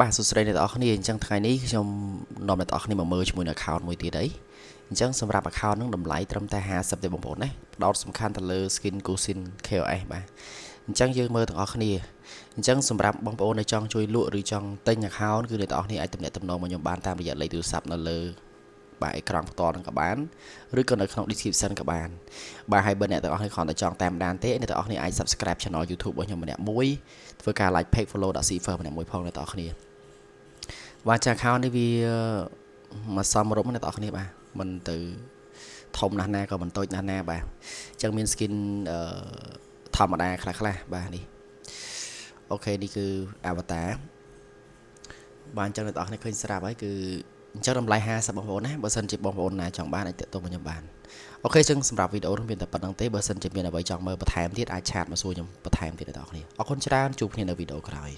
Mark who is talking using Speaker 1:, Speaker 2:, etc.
Speaker 1: បាទសួស្តីអ្នកទាំងអស់គ្នាអញ្ចឹងថ្ងៃនេះខ្ញុំនាំអ្នកទាំងអស់គ្នាមកមើលជាមួយនឹង account មួយទៀតអីអញ្ចឹងសម្រាប់ account ហ្នឹងតម្លៃត្រឹមតែ50ទេបងប្អូនណាផ្ដោតសំខាន់ទៅលើ skin Kusin KOS បាទអញ្ចឹងយើងមើលទាំងអស់គ្នាអញ្ចឹងសម្រាប់បងប្អូនដែលចង់ជួយលក់ឬចង់ទិញ account គឺអ្នកទាំងអស់គ្នាអាចទំនាក់ទំនងមកខ្ញុំបានតាមរយៈលេខទូរស័ព្ទនៅលើ បាទអេក្រង់ផ្ទាល់នឹងក៏បានឬក៏នៅក្នុង description ក៏បានបាទហើយបើអ្នកទាំងអស់គ្នាគ្រាន់តែចង់តាមដានទេអ្នកទាំងអស់គ្នាអាច subscribe channel YouTube របស់ខ្ញុំម្នាក់មួយធ្វើការ like page follow ដាក់ cipher ម្នាក់មួយផងអ្នកទាំងអស់គ្នាបាទចា account នេះវាមកសមរម្យអ្នកទាំងអស់គ្នាបាទមិនទៅធំណាស់ណាក៏មិនតូចណាស់ណាបាទអញ្ចឹងមាន skin ធម្មតាខ្លះខ្លះបាទនេះ OK នេះគឺ avatar បាទអញ្ចឹងអ្នកទាំងអស់គ្នាឃើញស្រាប់ហើយគឺ អញ្ចឹងតម្លៃ50បងប្អូនណាបើសិនជាបងប្អូនណាចង់បានអាចតាក់ទងមកខ្ញុំបាន OK អញ្ចឹងសម្រាប់វីដេអូនេះមានតែប៉ុណ្ណឹងទេបើសិនជាមានអ្វីចង់មើលបន្ថែមទៀតអាច chat មកសួរខ្ញុំបន្ថែមទៀតដល់អ្នកណាអរគុណច្រើនជួបគ្នានៅវីដេអូក្រោយ